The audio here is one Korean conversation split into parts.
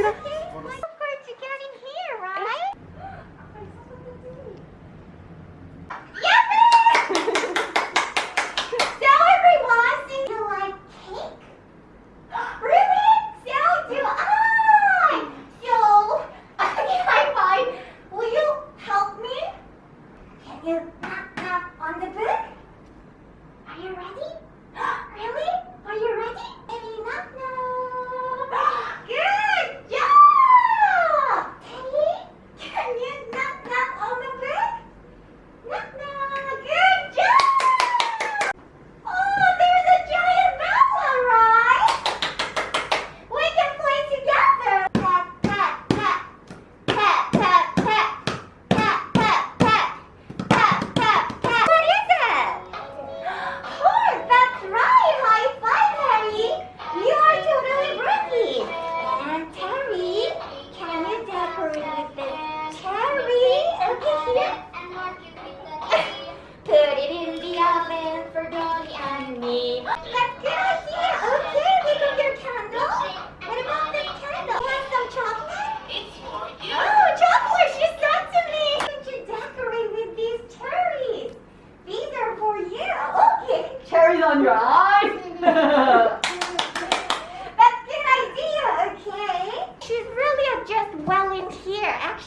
Get up.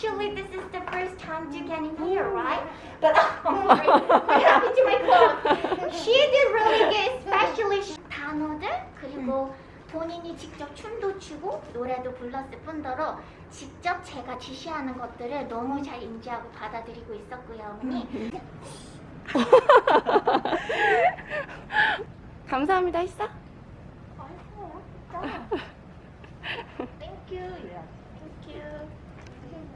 Actually, this is the first time you getting here, right? But oh my, what happened to my clothes? She did really good, especially she... 단어들 그리고 본인이 직접 춤도 추고 노래도 불렀을 뿐더러 직접 제가 지시하는 것들을 너무 잘 인지하고 받아들이고 있었고요, 어머니. 감사합니다 했어? 아, 했어요. 땡큐. 땡큐.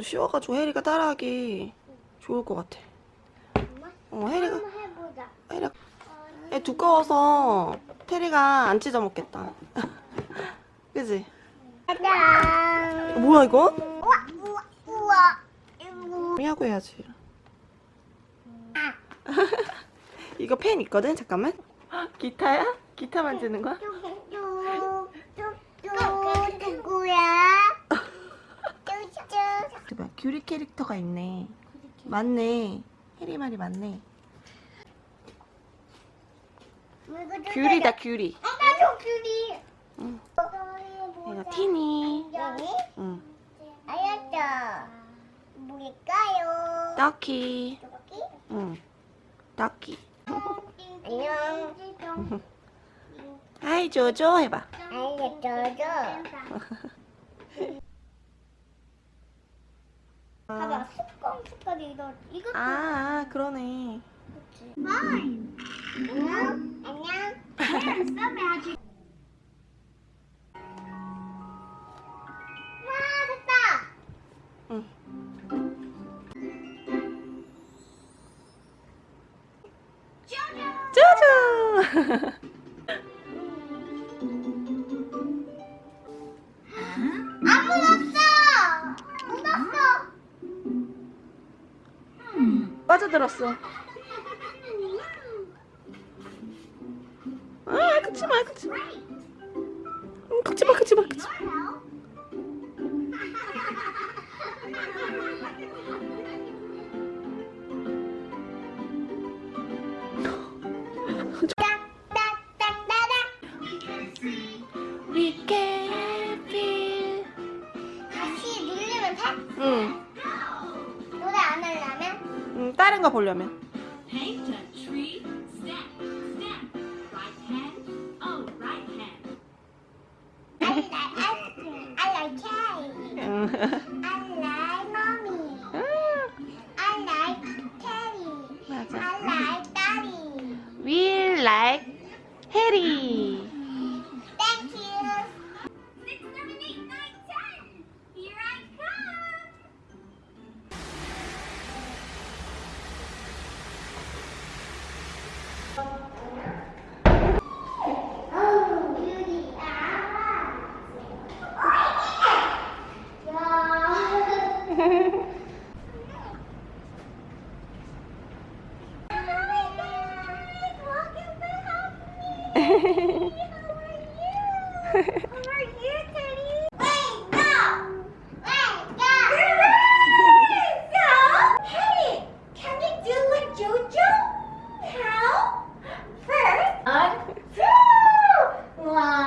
정도 쉬워가지고 혜리가 따라하기 좋을 것 같아. 어, 혜리가. 혜리가. 어, 애 두꺼워서 테리가 안 찢어 먹겠다. 그지? 뭐야, 이거? 우와, 우와, 우와. 하고 해야지. 아. 이거 펜 있거든? 잠깐만. 기타야? 기타 만지는 거야? 네, 규리 캐릭터가 있네. 맞네. 해리말이 맞네. 규리다 규리. 엄마 저 규리. 응. 어, 이거 티니. 알았어. 뭘까요? 떡키. 떡키. 안녕. 아이 조조 해봐. 아이 조조. 봐봐 숟가락 숟가락 이거 이것도 아, 아 그러네. 그치? 아, 안녕. 안녕. 썸을 아주 있어. 아 긁지마 긁지마. 음, 긁지마 긁지마 긁지마. 보려면. Wow.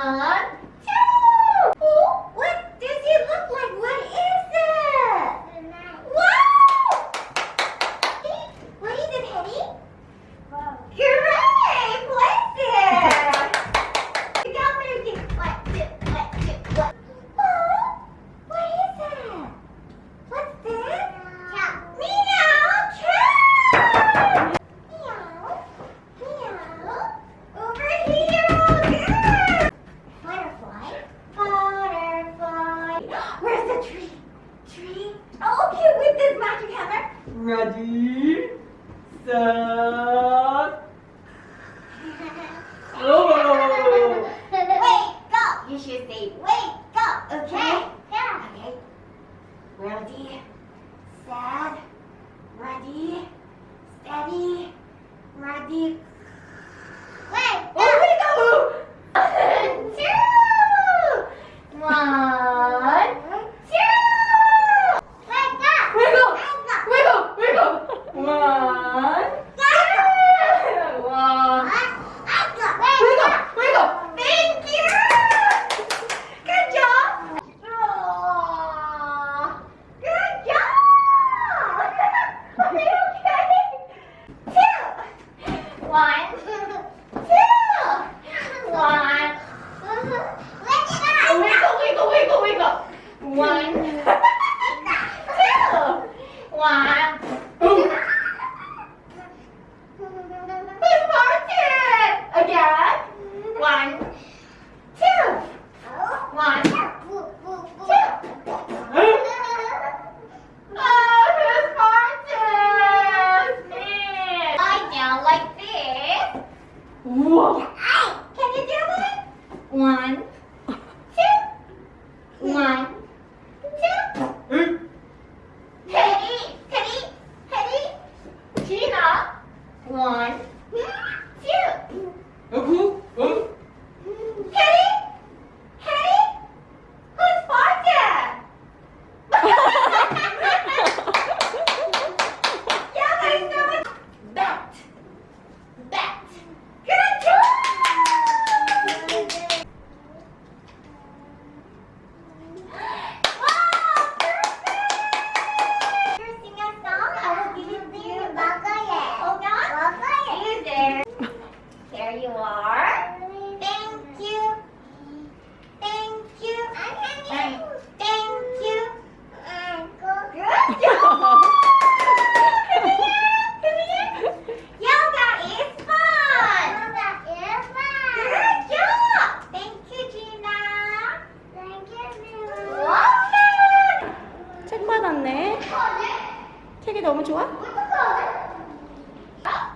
너무 좋아?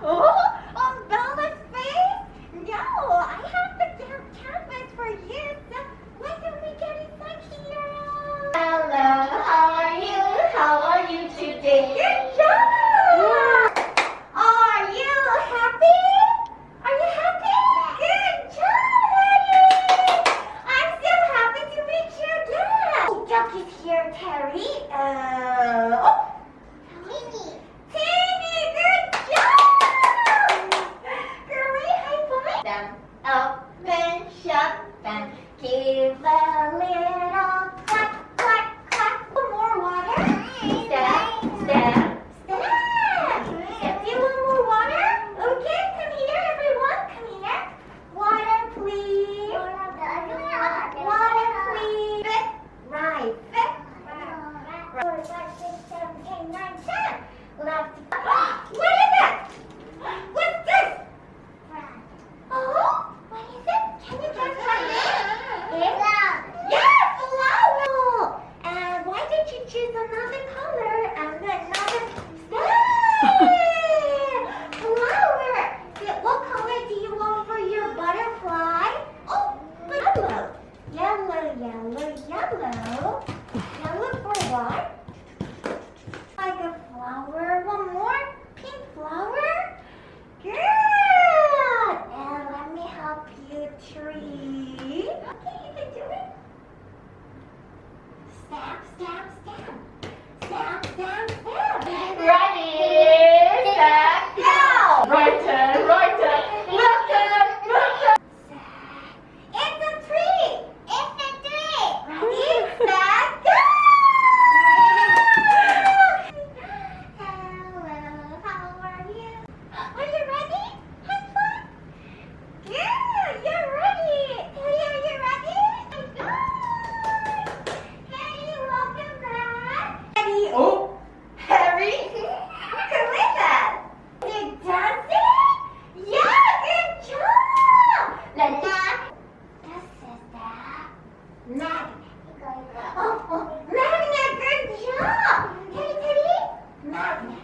Oh, oh, Hello, how are you? How are you today? Good job! Are you happy? Are you happy? Good job! I'm so happy to meet you again. Duck is here, Terry. Uh, oh, Give a Four, five, six, seven, eight, nine, ten. Left. what is Not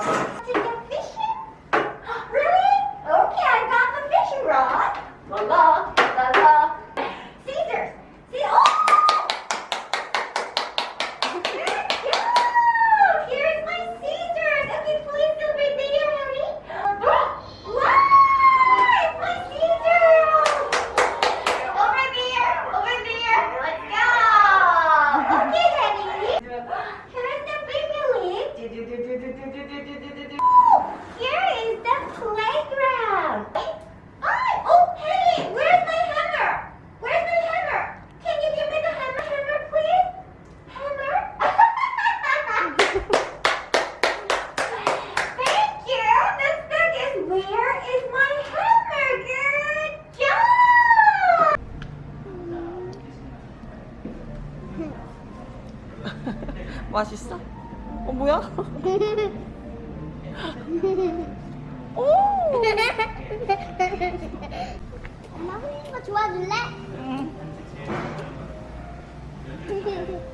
Thank you. 엄마 흘리는 거 좋아줄래? 응.